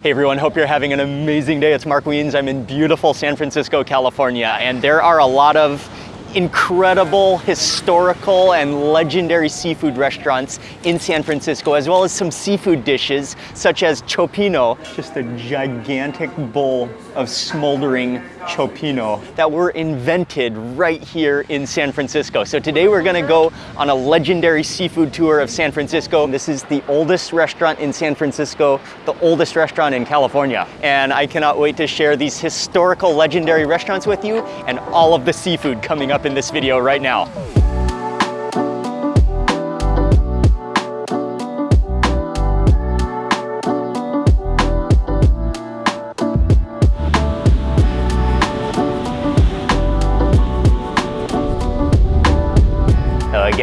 Hey everyone, hope you're having an amazing day. It's Mark Wiens. I'm in beautiful San Francisco, California, and there are a lot of incredible historical and legendary seafood restaurants in San Francisco, as well as some seafood dishes such as cioppino, just a gigantic bowl of smoldering cioppino that were invented right here in San Francisco. So today we're gonna go on a legendary seafood tour of San Francisco. This is the oldest restaurant in San Francisco, the oldest restaurant in California. And I cannot wait to share these historical legendary restaurants with you and all of the seafood coming up in this video right now.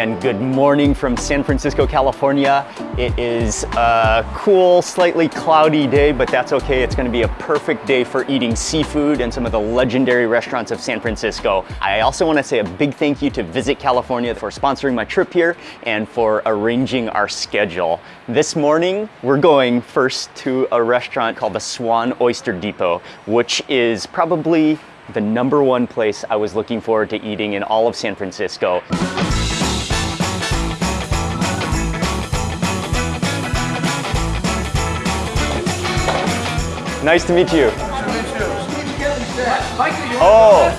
Again, good morning from San Francisco, California. It is a cool, slightly cloudy day, but that's okay. It's gonna be a perfect day for eating seafood and some of the legendary restaurants of San Francisco. I also wanna say a big thank you to Visit California for sponsoring my trip here and for arranging our schedule. This morning, we're going first to a restaurant called the Swan Oyster Depot, which is probably the number one place I was looking forward to eating in all of San Francisco. Nice to meet you. Oh.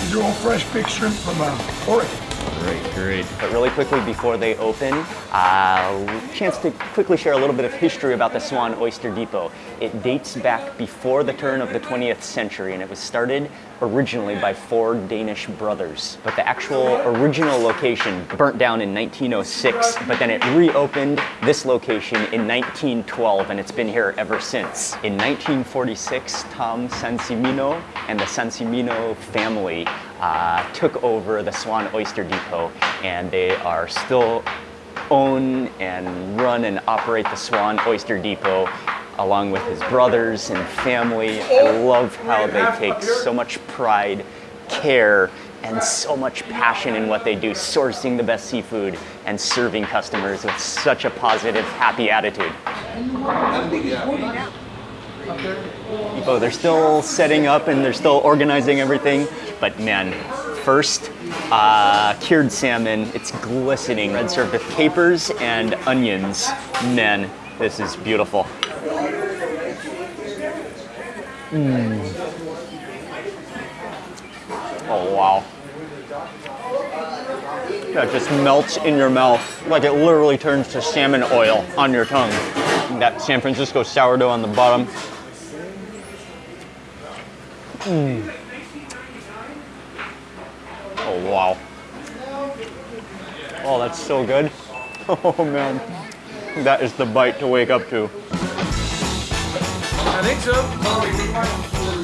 These are all fresh big shrimp from uh, Oregon. Great, great. But really quickly before they open, uh, chance to quickly share a little bit of history about the Swan Oyster Depot. It dates back before the turn of the 20th century and it was started originally by four Danish brothers. But the actual original location burnt down in 1906, but then it reopened this location in 1912 and it's been here ever since. In 1946, Tom Sancimino and the Sancimino family uh, took over the Swan Oyster Depot and they are still own and run and operate the Swan Oyster Depot along with his brothers and family. I love how they take so much pride, care, and so much passion in what they do, sourcing the best seafood and serving customers with such a positive, happy attitude. Oh, they're still setting up and they're still organizing everything, but man, first, uh, cured salmon, it's glistening, red served with capers and onions. Man, this is beautiful. Mm. Oh, wow. That just melts in your mouth like it literally turns to salmon oil on your tongue. That San Francisco sourdough on the bottom. Mm. Oh, wow. Oh, that's so good. Oh, man. That is the bite to wake up to. I think so.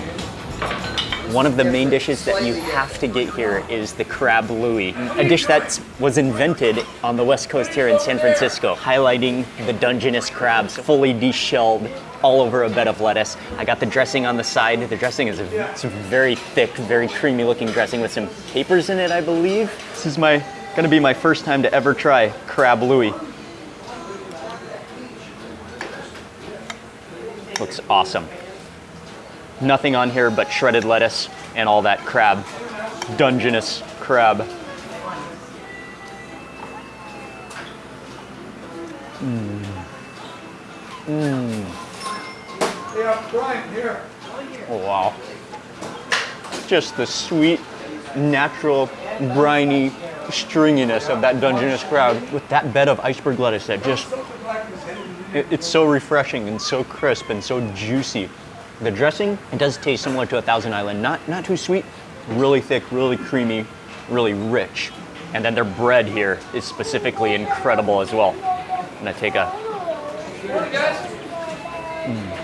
One of the main dishes that you have to get here is the crab louie, a dish that was invented on the west coast here in San Francisco, highlighting the Dungeness crabs, fully deshelled all over a bed of lettuce. I got the dressing on the side. The dressing is a, it's a very thick, very creamy looking dressing with some capers in it, I believe. This is my gonna be my first time to ever try crab louie. Looks awesome. Nothing on here but shredded lettuce and all that crab, Dungeness crab. Mmm. Mmm. Yeah, Brian, here. Oh, wow. Just the sweet, natural, briny stringiness of that Dungeness crab with that bed of iceberg lettuce that just It- it's so refreshing and so crisp and so juicy. The dressing it does taste similar to a Thousand Island, not not too sweet, really thick, really creamy, really rich. And then their bread here is specifically incredible as well. I'm gonna take a. Mm.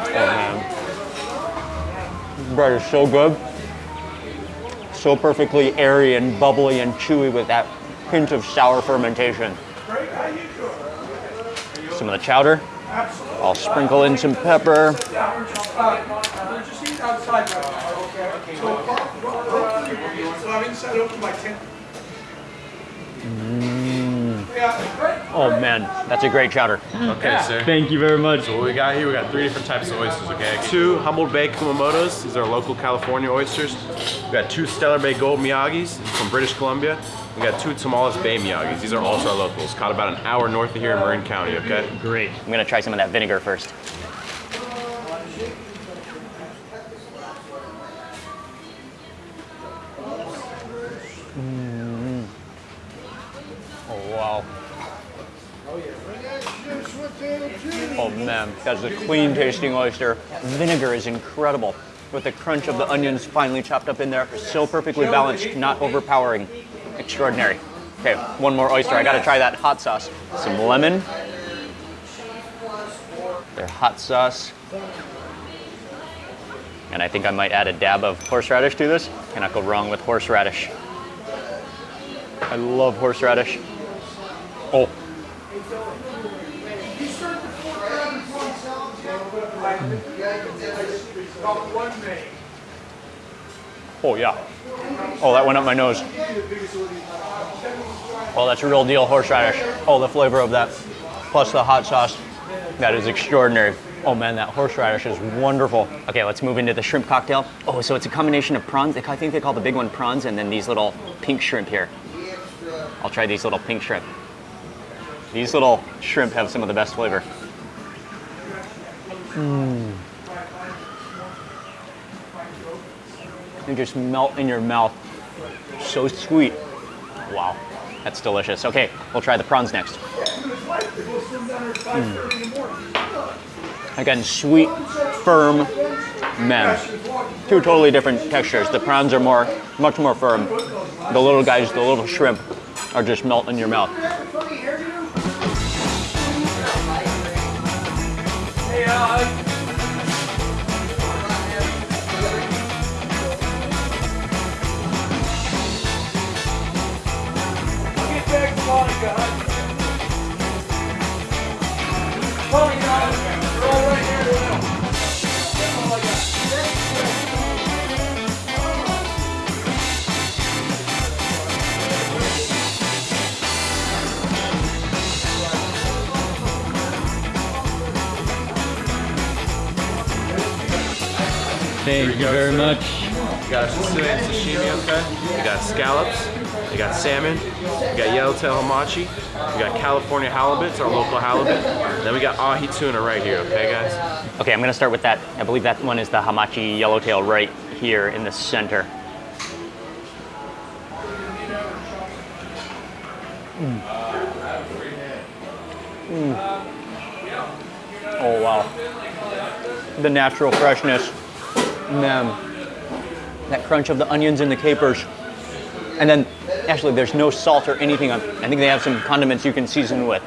Oh man, bread is so good, so perfectly airy and bubbly and chewy with that hint of sour fermentation. Some of the chowder. I'll sprinkle in some pepper. Just uh, eat outside right now, okay? Uh, so, I'm inside open by ten. Oh man, that's a great chowder. Okay, sir. Thank you very much. So what we got here, we got three different types of oysters, okay? Two Humboldt Bay Kumamotos, these are local California oysters. We got two Stellar Bay Gold Miyagis from British Columbia. We got two Tomales Bay Miyagis, these are also our locals, caught about an hour north of here in Marin County, okay? Great. I'm gonna try some of that vinegar first. Mm. Oh wow. Oh man, that's a clean tasting oyster. Vinegar is incredible. With the crunch of the onions finely chopped up in there, so perfectly balanced, not overpowering. Extraordinary. Okay, one more oyster. I gotta try that hot sauce. Some lemon, their hot sauce. And I think I might add a dab of horseradish to this. Cannot go wrong with horseradish. I love horseradish. Oh, May. oh yeah. Oh, that went up my nose. Oh, that's a real deal horseradish. Oh, the flavor of that, plus the hot sauce. That is extraordinary. Oh man, that horseradish is wonderful. Okay, let's move into the shrimp cocktail. Oh, so it's a combination of prawns. I think they call the big one prawns, and then these little pink shrimp here. I'll try these little pink shrimp. These little shrimp have some of the best flavor. Mmm. They just melt in your mouth. So sweet. Wow, that's delicious. Okay, we'll try the prawns next. Mm. Again, sweet, firm, man. Two totally different textures. The prawns are more, much more firm. The little guys, the little shrimp, are just melt in your mouth. Hey, uh, yellowtail hamachi, we got California halibut, it's our local halibut. Then we got ahi tuna right here, okay guys? Okay, I'm gonna start with that. I believe that one is the hamachi yellowtail right here in the center. Mm. Mm. Oh wow. The natural freshness. Man. That crunch of the onions and the capers. And then actually there's no salt or anything I think they have some condiments you can season with.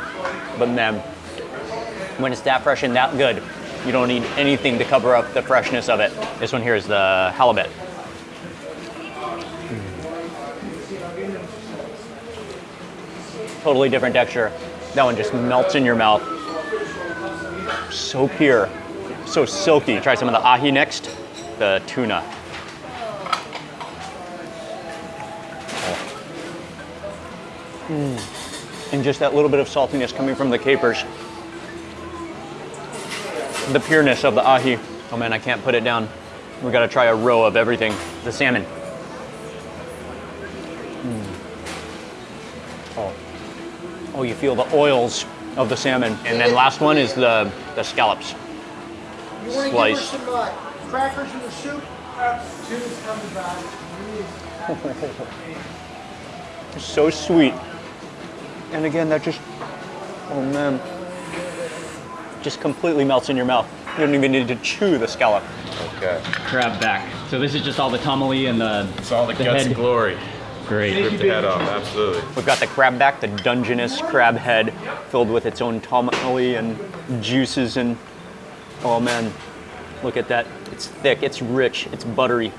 But man, when it's that fresh and that good, you don't need anything to cover up the freshness of it. This one here is the halibut. Totally different texture. That one just melts in your mouth. So pure, so silky. Try some of the ahi next, the tuna. Mm. And just that little bit of saltiness coming from the capers the pureness of the ahi. Oh man, I can't put it down. We gotta try a row of everything. The salmon. Mm. Oh. oh, you feel the oils of the salmon. And then last one is the, the scallops. You want to give her Slice. some uh, crackers in the soup? Tuna's coming back. So sweet. And again, that just, oh man, just completely melts in your mouth. You don't even need to chew the scallop. Okay. Crab back. So this is just all the tomalley and the. It's all the, guts and glory. Great. Rip the head off, absolutely. We've got the crab back, the Dungeness crab head, filled with its own tomalley and juices and. Oh man, look at that. It's thick, it's rich, it's buttery.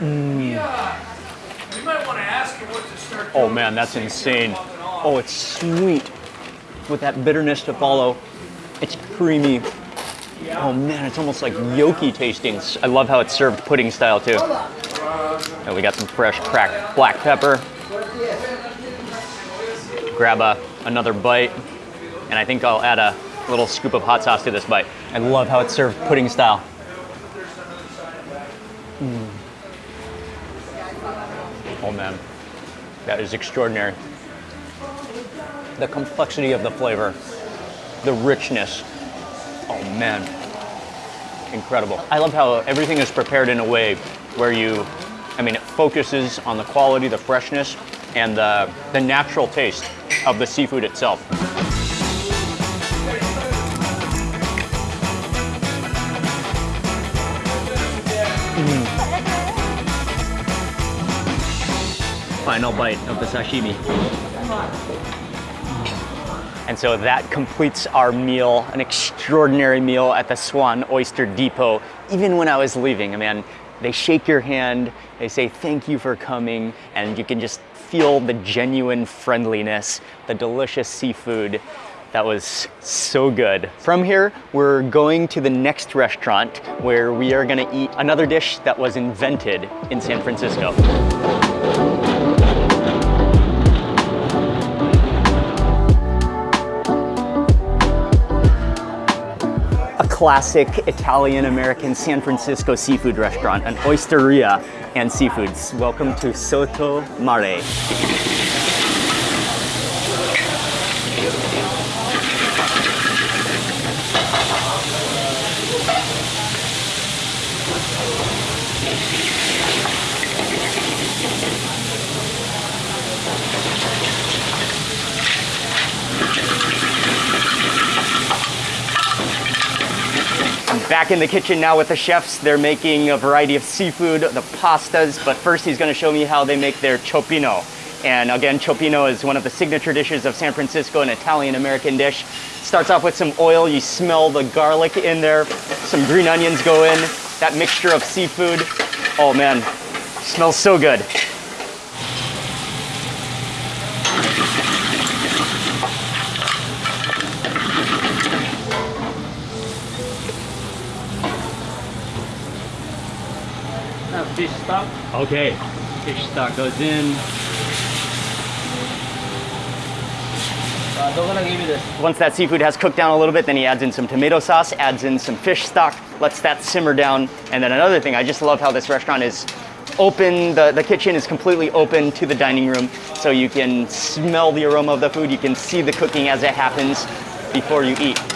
You Oh man, that's insane. Oh, it's sweet with that bitterness to follow. It's creamy. Oh man, it's almost like yoki tasting. I love how it's served pudding style too. And we got some fresh cracked black pepper. Grab a, another bite, and I think I'll add a little scoop of hot sauce to this bite. I love how it's served pudding style. Oh man, that is extraordinary. The complexity of the flavor, the richness. Oh man, incredible. I love how everything is prepared in a way where you, I mean, it focuses on the quality, the freshness, and the, the natural taste of the seafood itself. Final bite of the sashimi. And so that completes our meal, an extraordinary meal at the Swan Oyster Depot. Even when I was leaving, I mean, they shake your hand, they say thank you for coming, and you can just feel the genuine friendliness, the delicious seafood. That was so good. From here, we're going to the next restaurant where we are gonna eat another dish that was invented in San Francisco. Classic Italian American San Francisco seafood restaurant, an osteria and seafoods. Welcome to Sotto Mare. Back in the kitchen now with the chefs. They're making a variety of seafood, the pastas, but first he's gonna show me how they make their cioppino. And again, cioppino is one of the signature dishes of San Francisco, an Italian-American dish. Starts off with some oil, you smell the garlic in there, some green onions go in, that mixture of seafood. Oh man, smells so good. Okay, fish stock goes in. Uh, they're gonna give you this. Once that seafood has cooked down a little bit, then he adds in some tomato sauce, adds in some fish stock, lets that simmer down. And then another thing, I just love how this restaurant is open, the, the kitchen is completely open to the dining room, so you can smell the aroma of the food, you can see the cooking as it happens before you eat.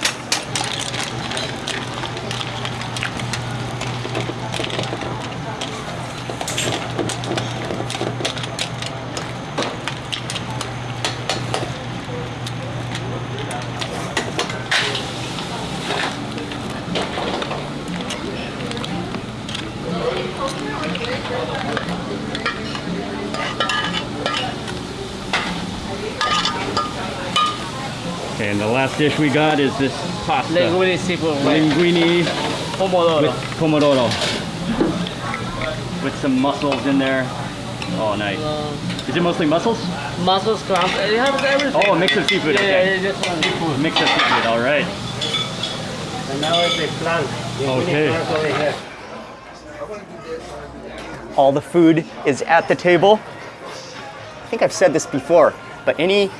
Dish we got is this pasta. Linguine seafood with Linguine pomodoro. with pomodoro. With some mussels in there. Oh, nice. Is it mostly mussels? Mussels, clams. It has everything. Oh, a mix of seafood. Yeah, okay. yeah, this one seafood. Mix of seafood, all right. And now it's a plank. Okay. Plank over here. All the food is at the table. I think I've said this before, but any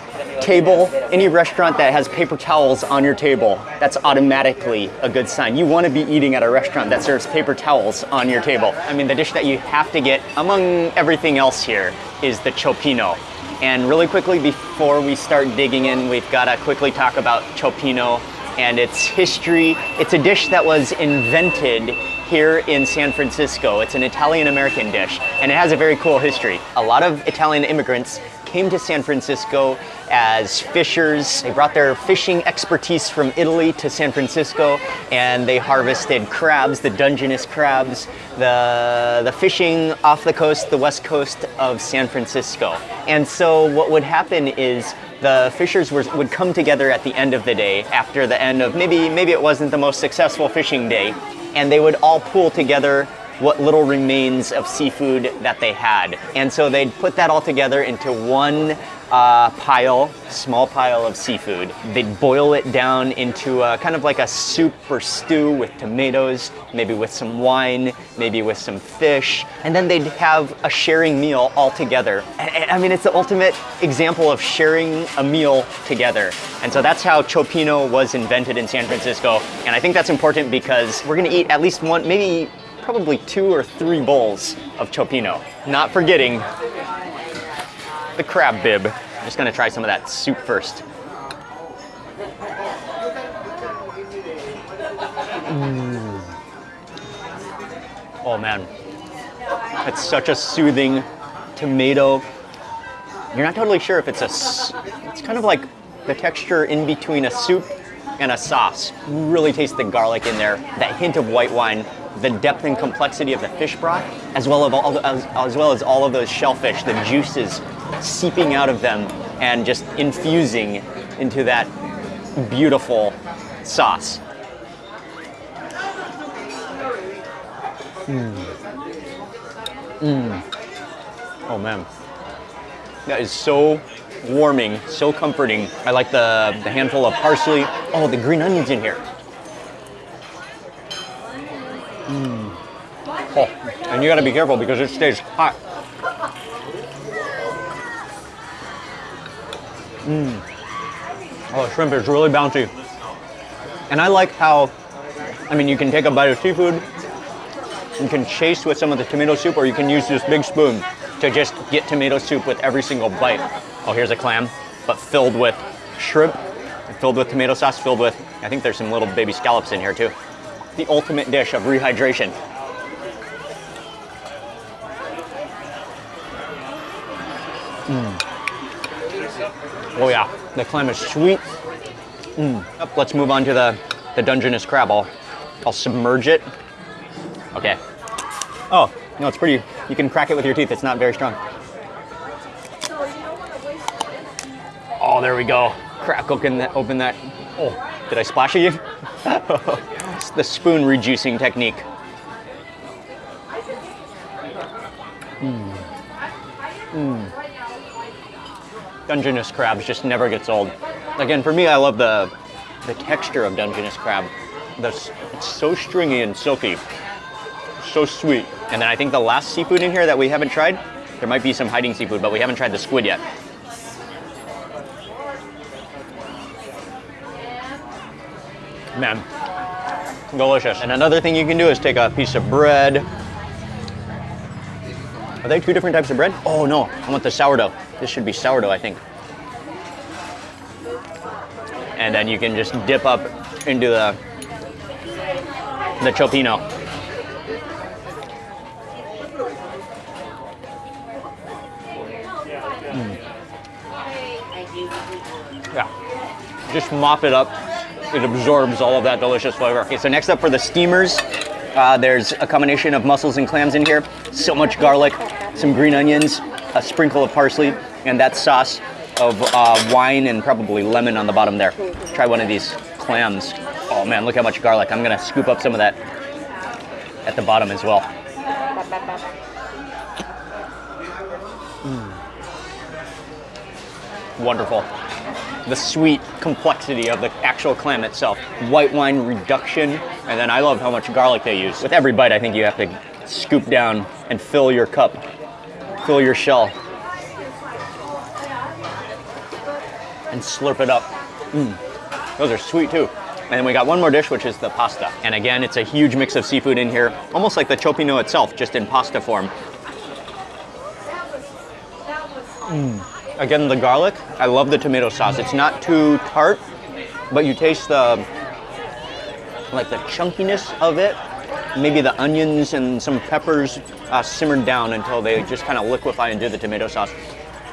table, any restaurant that has paper towels on your table, that's automatically a good sign. You want to be eating at a restaurant that serves paper towels on your table. I mean, the dish that you have to get among everything else here is the cioppino. And really quickly, before we start digging in, we've got to quickly talk about cioppino and its history. It's a dish that was invented here in San Francisco. It's an Italian American dish and it has a very cool history. A lot of Italian immigrants came to San Francisco as fishers. They brought their fishing expertise from Italy to San Francisco and they harvested crabs, the Dungeness crabs, the, the fishing off the coast, the west coast of San Francisco. And so what would happen is the fishers were, would come together at the end of the day after the end of maybe maybe it wasn't the most successful fishing day and they would all pool together what little remains of seafood that they had. And so they'd put that all together into one uh, pile, small pile of seafood. They'd boil it down into a, kind of like a soup or stew with tomatoes, maybe with some wine, maybe with some fish, and then they'd have a sharing meal all together. I mean, it's the ultimate example of sharing a meal together. And so that's how Cioppino was invented in San Francisco. And I think that's important because we're gonna eat at least one, maybe probably two or three bowls of Cioppino. Not forgetting the crab bib. I'm just gonna try some of that soup first. Mm. Oh man, it's such a soothing tomato. You're not totally sure if it's a, it's kind of like the texture in between a soup and a sauce. Really taste the garlic in there, that hint of white wine, the depth and complexity of the fish broth, as well as as well as all of those shellfish, the juices seeping out of them and just infusing into that beautiful sauce. Mmm. Mmm. Oh man. That is so warming, so comforting. I like the, the handful of parsley. Oh, the green onions in here. Mm. Oh, and you gotta be careful because it stays hot. Mmm. Oh, shrimp is really bouncy. And I like how, I mean, you can take a bite of seafood, you can chase with some of the tomato soup, or you can use this big spoon to just get tomato soup with every single bite. Oh, here's a clam, but filled with shrimp, filled with tomato sauce, filled with, I think there's some little baby scallops in here too. The ultimate dish of rehydration. Mm. Oh yeah, the clam is sweet. Mm. Let's move on to the, the Dungeness crab. I'll, I'll submerge it. Okay. Oh, no, it's pretty, you can crack it with your teeth. It's not very strong. Oh, there we go. Crack open that. Open that. Oh, did I splash you? it's the spoon reducing technique. Mmm. Mmm. Dungeness crabs just never gets old. Again, for me, I love the the texture of Dungeness crab. The, it's so stringy and silky, so sweet. And then I think the last seafood in here that we haven't tried, there might be some hiding seafood, but we haven't tried the squid yet. Man, delicious. And another thing you can do is take a piece of bread. Are they two different types of bread? Oh no, I want the sourdough. This should be sourdough, I think. And then you can just dip up into the, the cioppino. Mm. Yeah, just mop it up it absorbs all of that delicious flavor. Okay, so next up for the steamers, uh, there's a combination of mussels and clams in here. So much garlic, some green onions, a sprinkle of parsley, and that sauce of uh, wine and probably lemon on the bottom there. Try one of these clams. Oh man, look how much garlic. I'm gonna scoop up some of that at the bottom as well. Mm. Wonderful the sweet complexity of the actual clam itself. White wine reduction, and then I love how much garlic they use. With every bite, I think you have to scoop down and fill your cup, fill your shell, and slurp it up. Mm. Those are sweet too. And then we got one more dish, which is the pasta. And again, it's a huge mix of seafood in here, almost like the cioppino itself, just in pasta form. Mm. Again, the garlic, I love the tomato sauce. It's not too tart, but you taste the, like the chunkiness of it. Maybe the onions and some peppers uh, simmered down until they just kind of liquefy into the tomato sauce.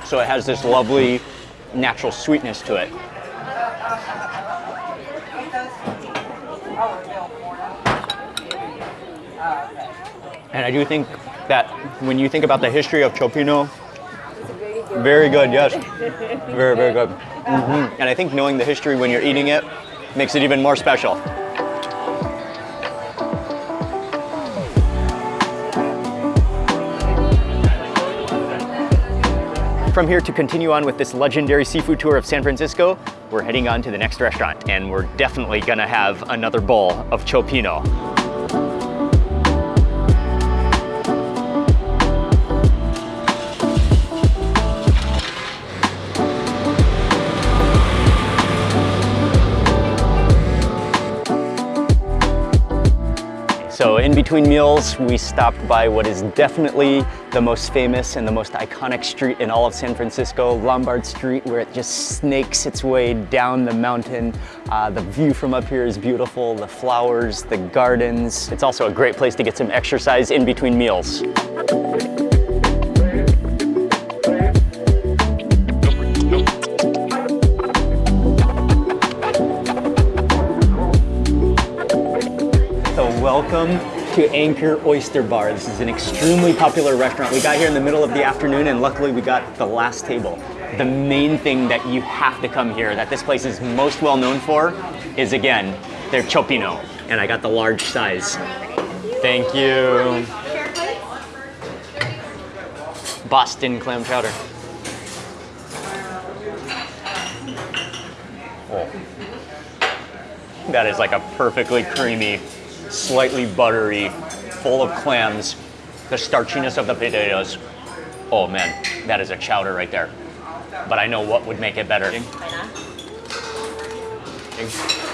So it has this lovely natural sweetness to it. And I do think that when you think about the history of Cioppino, very good, yes. Very, very good. Mhm. And I think knowing the history when you're eating it makes it even more special. From here to continue on with this legendary seafood tour of San Francisco, we're heading on to the next restaurant and we're definitely gonna have another bowl of Cioppino. In between meals, we stopped by what is definitely the most famous and the most iconic street in all of San Francisco, Lombard Street, where it just snakes its way down the mountain. Uh, the view from up here is beautiful, the flowers, the gardens. It's also a great place to get some exercise in between meals. Welcome to Anchor Oyster Bar. This is an extremely popular restaurant. We got here in the middle of the afternoon and luckily we got the last table. The main thing that you have to come here, that this place is most well known for, is again, their cioppino. And I got the large size. Thank you. Boston clam chowder. Oh. That is like a perfectly creamy, slightly buttery, full of clams, the starchiness of the potatoes. Oh man, that is a chowder right there. But I know what would make it better.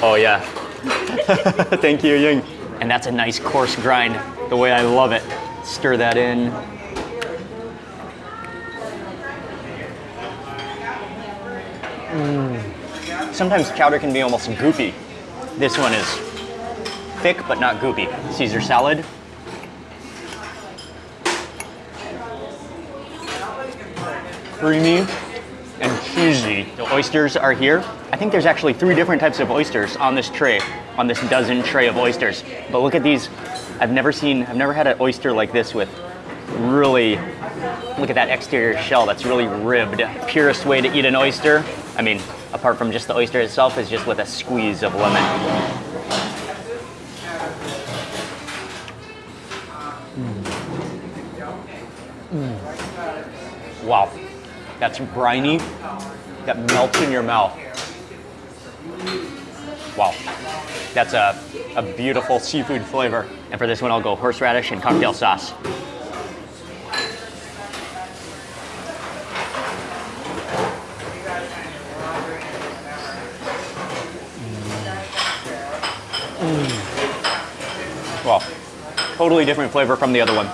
Oh yeah. Thank you, Ying. And that's a nice coarse grind, the way I love it. Stir that in. Mm. Sometimes chowder can be almost goopy. This one is thick but not goopy. Caesar salad. Creamy and cheesy. The oysters are here. I think there's actually three different types of oysters on this tray, on this dozen tray of oysters. But look at these. I've never seen, I've never had an oyster like this with really, look at that exterior shell that's really ribbed. Purest way to eat an oyster, I mean, apart from just the oyster itself, is just with a squeeze of lemon. Wow, that's briny, that melts in your mouth. Wow, that's a, a beautiful seafood flavor. And for this one, I'll go horseradish and cocktail sauce. Mm. Well, totally different flavor from the other one.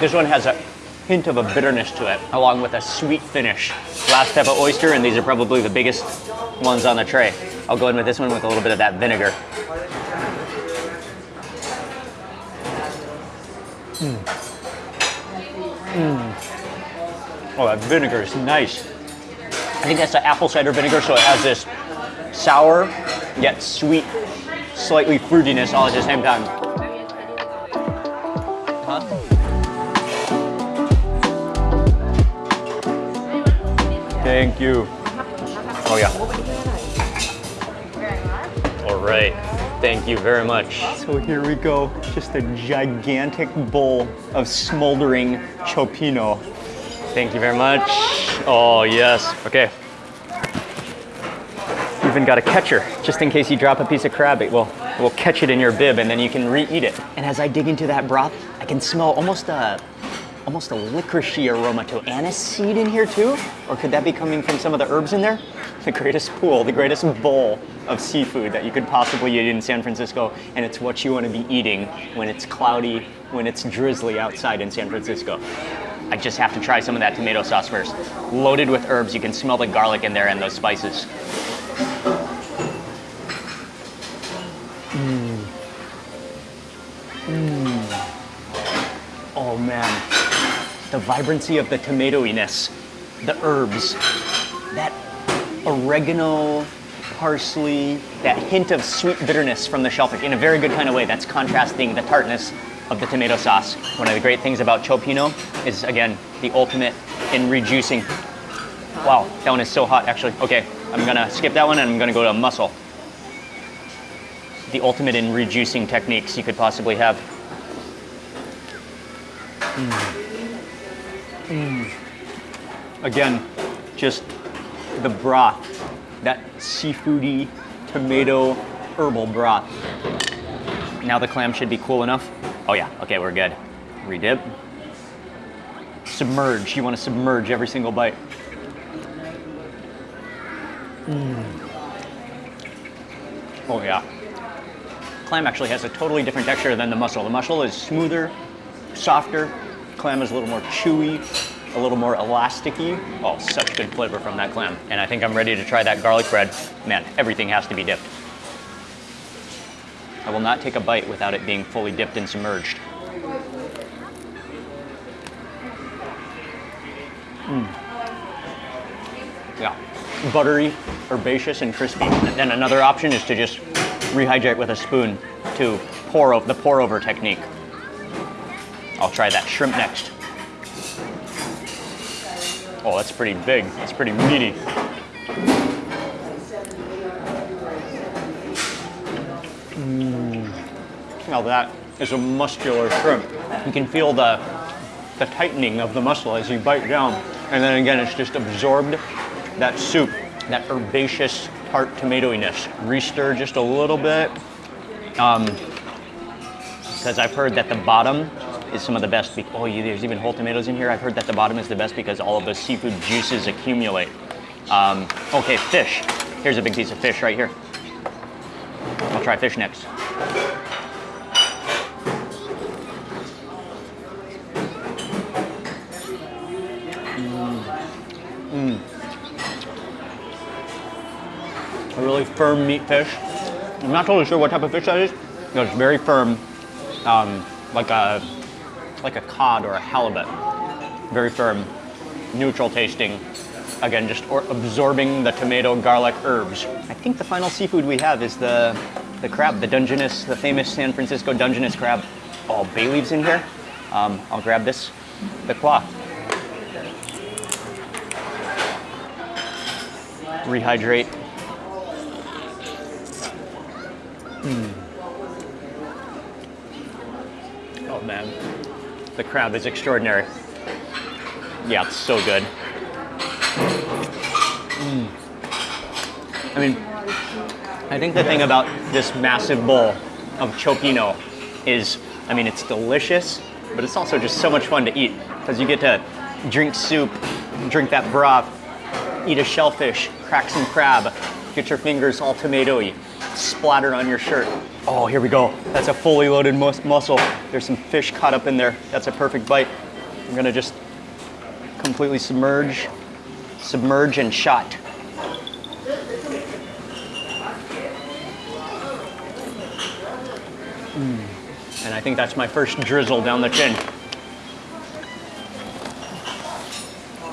This one has a hint of a bitterness to it, along with a sweet finish. Last type of oyster, and these are probably the biggest ones on the tray. I'll go in with this one with a little bit of that vinegar. Mm. Mm. Oh, that vinegar is nice. I think that's the apple cider vinegar, so it has this sour yet sweet, slightly fruitiness all at the same time. Thank you. Oh yeah. All right. Thank you very much. So here we go. Just a gigantic bowl of smoldering cioppino. Thank you very much. Oh yes. Okay. Even got a catcher, just in case you drop a piece of crab. It will, it will catch it in your bib, and then you can re-eat it. And as I dig into that broth, I can smell almost a almost a licoricey aroma to anise seed in here too? Or could that be coming from some of the herbs in there? The greatest pool, the greatest bowl of seafood that you could possibly eat in San Francisco, and it's what you want to be eating when it's cloudy, when it's drizzly outside in San Francisco. I just have to try some of that tomato sauce first. Loaded with herbs, you can smell the garlic in there and those spices. Mm. Mm. Oh man, the vibrancy of the tomatoiness the herbs, that oregano, parsley, that hint of sweet bitterness from the shellfish in a very good kind of way. That's contrasting the tartness of the tomato sauce. One of the great things about Cioppino is, again, the ultimate in reducing. Wow, that one is so hot, actually. Okay, I'm gonna skip that one and I'm gonna go to mussel. The ultimate in reducing techniques you could possibly have. Mm. Again, just the broth, that seafoody tomato herbal broth. Now the clam should be cool enough. Oh yeah, okay, we're good. Redip. Submerge, you wanna submerge every single bite. Mm. Oh yeah. Clam actually has a totally different texture than the mussel. The mussel is smoother, softer. Clam is a little more chewy, a little more elasticy. Oh, such good flavor from that clam. And I think I'm ready to try that garlic bread. Man, everything has to be dipped. I will not take a bite without it being fully dipped and submerged. Mm. Yeah, buttery, herbaceous, and crispy. And then another option is to just rehydrate with a spoon to pour over the pour over technique. I'll try that shrimp next. Oh, that's pretty big. That's pretty meaty. Mm. Now that is a muscular shrimp. You can feel the the tightening of the muscle as you bite down. And then again, it's just absorbed that soup, that herbaceous tart tomatoiness. Restir just a little bit. Um, because I've heard that the bottom is some of the best. Oh, there's even whole tomatoes in here. I've heard that the bottom is the best because all of the seafood juices accumulate. Um, okay, fish. Here's a big piece of fish right here. I'll try fish next. Mm. A really firm meat fish. I'm not totally sure what type of fish that is. It's very firm, um, like a like a cod or a halibut. Very firm, neutral tasting. Again, just or- absorbing the tomato, garlic, herbs. I think the final seafood we have is the the crab, the Dungeness, the famous San Francisco Dungeness crab. All bay leaves in here. Um, I'll grab this, the claw. Rehydrate. Oh man, the crab is extraordinary. Yeah, it's so good. Mm. I mean, I think the thing about this massive bowl of cioppino is, I mean, it's delicious, but it's also just so much fun to eat because you get to drink soup, drink that broth, eat a shellfish, crack some crab, get your fingers all tomatoey, splattered on your shirt. Oh, here we go. That's a fully loaded mus- mussel. There's some fish caught up in there. That's a perfect bite. I'm gonna just completely submerge, submerge and shot. Mm. And I think that's my first drizzle down the chin.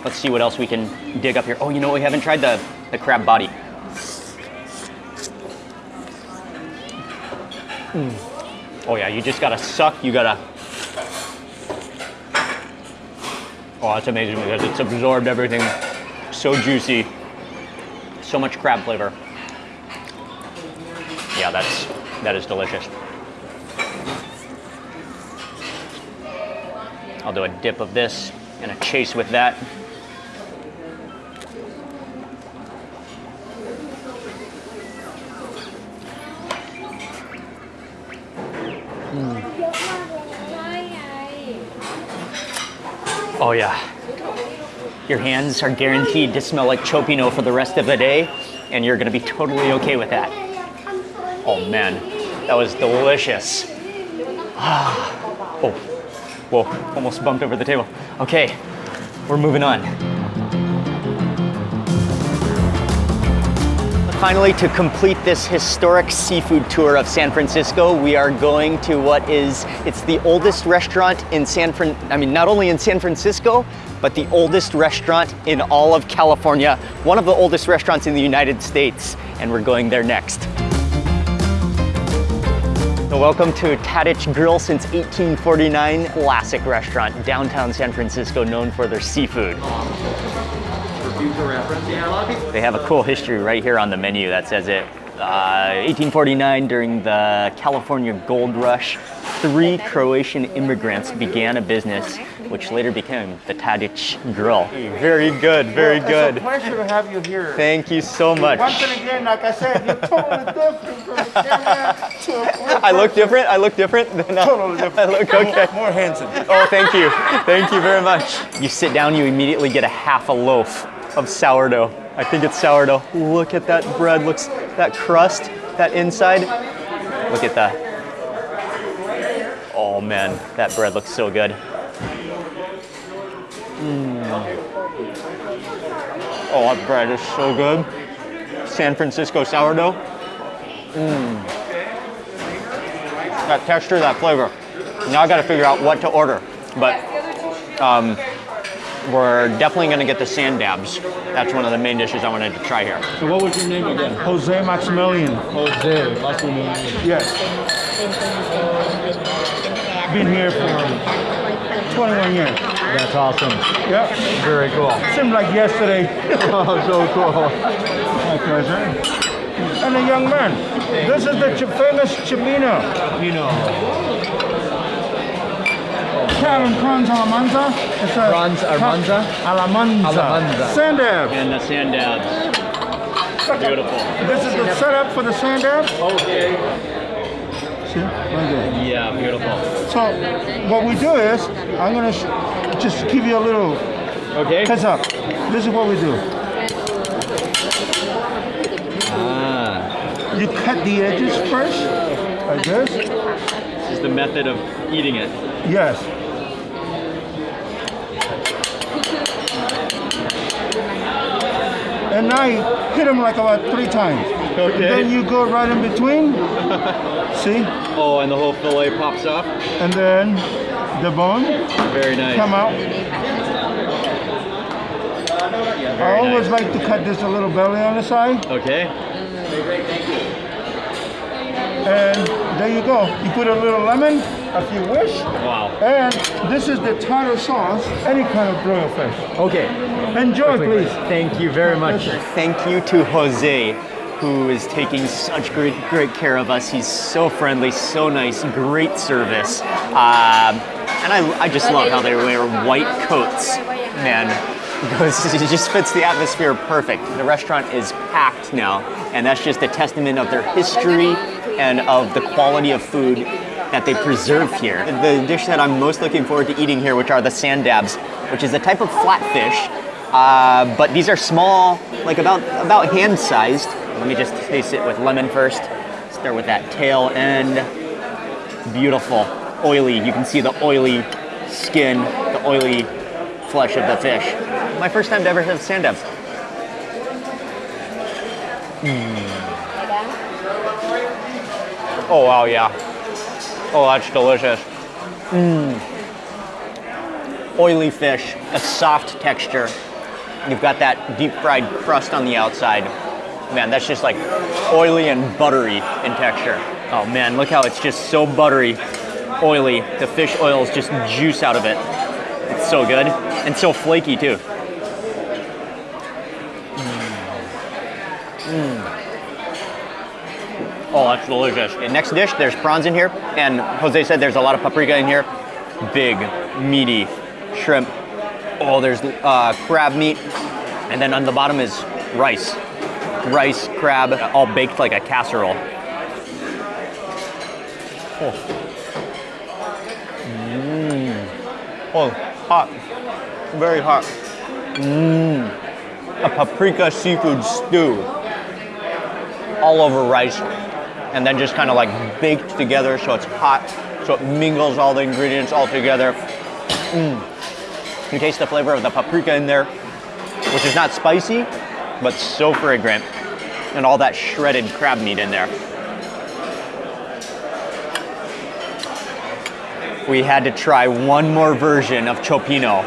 Let's see what else we can dig up here. Oh, you know, what we haven't tried the, the crab body. Mm. Oh yeah, you just gotta suck, you gotta. Oh, that's amazing because it's absorbed everything. So juicy. So much crab flavor. Yeah, that's that is delicious. I'll do a dip of this and a chase with that. Oh yeah. Your hands are guaranteed to smell like cioppino for the rest of the day, and you're gonna be totally okay with that. Oh man, that was delicious. Oh, whoa, almost bumped over the table. Okay, we're moving on. Finally, to complete this historic seafood tour of San Francisco, we are going to what is, it's the oldest restaurant in San Fran, I mean, not only in San Francisco, but the oldest restaurant in all of California, one of the oldest restaurants in the United States, and we're going there next. So welcome to Tadich Grill since 1849, classic restaurant, downtown San Francisco, known for their seafood. They have a cool history right here on the menu that says it. Uh, 1849, during the California Gold Rush, three Croatian immigrants began a business which later became the Tadich Grill. Very good, very good. It's a pleasure to have you here. Thank you so much. Once and again, like I said, you're totally different from the camera to a I look different? I look different? Than I- Totally different. I look okay. More handsome. Oh, thank you. Thank you very much. You sit down, you immediately get a half a loaf of sourdough. I think it's sourdough. Look at that bread. Looks that crust, that inside. Look at that. Oh man, that bread looks so good. Mm. Oh, that bread is so good. San Francisco sourdough. Mm. That texture, that flavor. Now I got to figure out what to order, but um, we're definitely going to get the sand dabs. That's one of the main dishes I wanted to try here. So what was your name again? Jose Maximilian. Jose. Last name is- Yes. Been here for 21 years. That's awesome. Yep. Very cool. Seemed like yesterday. Oh, so cool. My pleasure. And a young man. This is the famous Chimino. You know, Calvin Franz Alamanza. It's a Franz Armanza? Alamanza. Alamanza. Sandab. And the sand dabs. Beautiful. This is the setup for the Sandab. Okay. See? Right. Yeah, beautiful. So what we do is, I'm gonna sh- just give you a little Okay. heads up. This is what we do. Ah, You cut the edges first, like this. this is the method of eating it. Yes. And hit him like about three times. Okay. Then you go right in between. See? Oh, and the whole fillet pops off. And then the bone Very nice. come out. I always like to cut this a little belly on the side. Okay. And there you go. You put a little lemon if you wish. Wow. And this is the tartar sauce, any kind of broiled fish. Okay. Enjoy, please. Thank you very much. Thank you to Jose, who is taking such great, great care of us. He's so friendly, so nice, great service. Um, and I, I just love how they wear white coats, man. Because it just fits the atmosphere perfect. The restaurant is packed now, and that's just a testament of their history and of the quality of food that they preserve here. The dish that I'm most looking forward to eating here, which are the sand dabs, which is a type of flatfish, uh, but these are small, like about about hand sized. Let me just taste it with lemon first. Start with that tail end. Beautiful, oily. You can see the oily skin, the oily flesh of the fish. My first time to ever have sand dabs. Oh wow, yeah. Oh, that's delicious. Mmm. Oily fish, a soft texture. You've got that deep fried crust on the outside. Man, that's just like oily and buttery in texture. Oh man, look how it's just so buttery, oily. The fish oils just juice out of it. It's so good and so flaky too. Mmm. Mmm. Oh, that's delicious. And next dish, there's prawns in here, and Jose said there's a lot of paprika in here. Big, meaty shrimp. Oh, there's uh, crab meat, and then on the bottom is rice. Rice, crab, all baked like a casserole. Oh. Mmm. Oh, hot. Very hot. Mmm. A paprika seafood stew all over rice and then just kind of like baked together so it's hot so it mingles all the ingredients all together mm. you taste the flavor of the paprika in there which is not spicy but so fragrant and all that shredded crab meat in there. We had to try one more version of cioppino.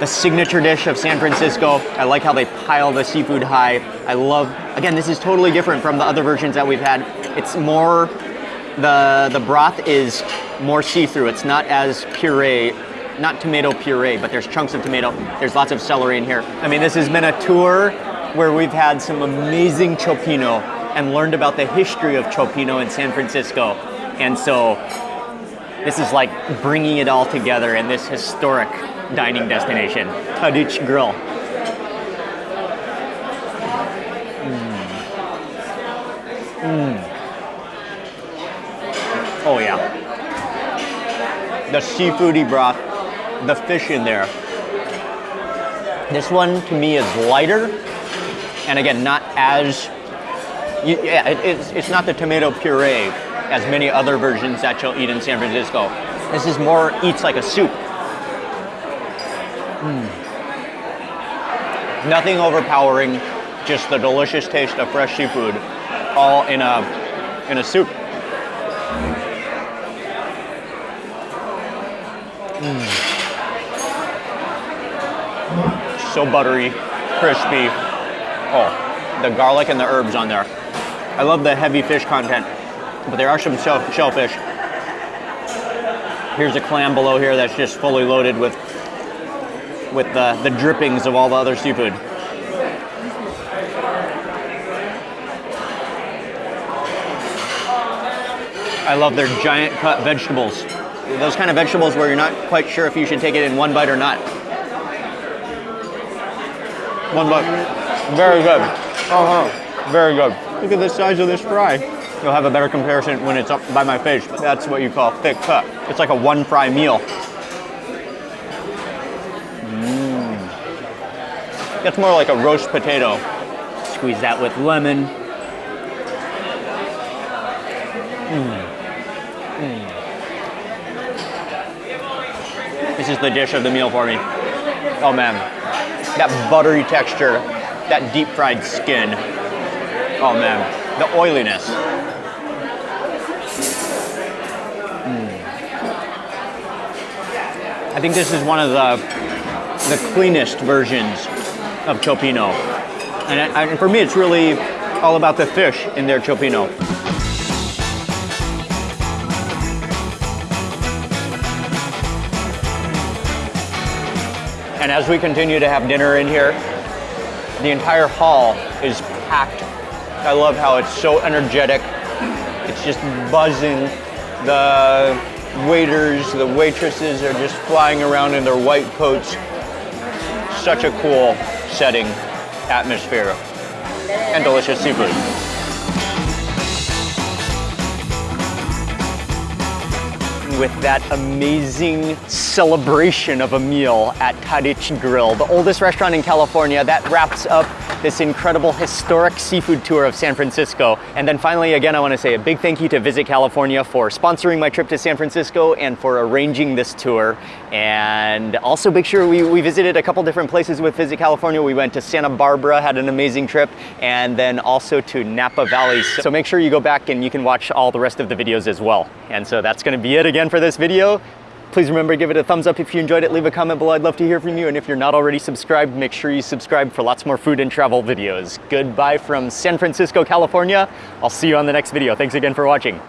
The signature dish of San Francisco. I like how they pile the seafood high. I love, again, this is totally different from the other versions that we've had. It's more, the, the broth is more see-through. It's not as puree, not tomato puree, but there's chunks of tomato. There's lots of celery in here. I mean, this has been a tour where we've had some amazing cioppino and learned about the history of cioppino in San Francisco. And so this is like bringing it all together in this historic dining destination, Tadich Grill. Mm. Mm. Oh yeah. The seafoody broth, the fish in there. This one to me is lighter, and again, not as, yeah, it, it's, it's not the tomato puree as many other versions that you'll eat in San Francisco. This is more, eats like a soup. Mm. Nothing overpowering, just the delicious taste of fresh seafood, all in a, in a soup. Mm. So buttery, crispy. Oh, the garlic and the herbs on there. I love the heavy fish content, but there are some shellfish. Here's a clam below here that's just fully loaded with with the, the drippings of all the other seafood. I love their giant cut vegetables. Those kind of vegetables where you're not quite sure if you should take it in one bite or not. One bite. Very good. Uh-huh. Very good. Look at the size of this fry. You'll have a better comparison when it's up by my face. That's what you call thick cut. It's like a one fry meal. Mmm. It's more like a roast potato. Squeeze that with lemon. Mmm. Mm. This is the dish of the meal for me. Oh man, that buttery texture, that deep fried skin. Oh man, the oiliness. Mm. I think this is one of the the cleanest versions of cioppino, and, and for me, it's really all about the fish in their cioppino. And as we continue to have dinner in here, the entire hall is packed. I love how it's so energetic. It's just buzzing. The waiters, the waitresses are just flying around in their white coats. Such a cool setting, atmosphere, and delicious seafood. With that amazing celebration of a meal at Tadich Grill, the oldest restaurant in California. That wraps up this incredible historic seafood tour of San Francisco. And then finally, again, I want to say a big thank you to Visit California for sponsoring my trip to San Francisco and for arranging this tour. And also make sure we, we visited a couple different places with Visit California. We went to Santa Barbara, had an amazing trip, and then also to Napa Valley. So make sure you go back and you can watch all the rest of the videos as well. And so that's gonna be it again for this video. Please remember to give it a thumbs up if you enjoyed it. Leave a comment below. I'd love to hear from you. And if you're not already subscribed, make sure you subscribe for lots more food and travel videos. Goodbye from San Francisco, California. I'll see you on the next video. Thanks again for watching.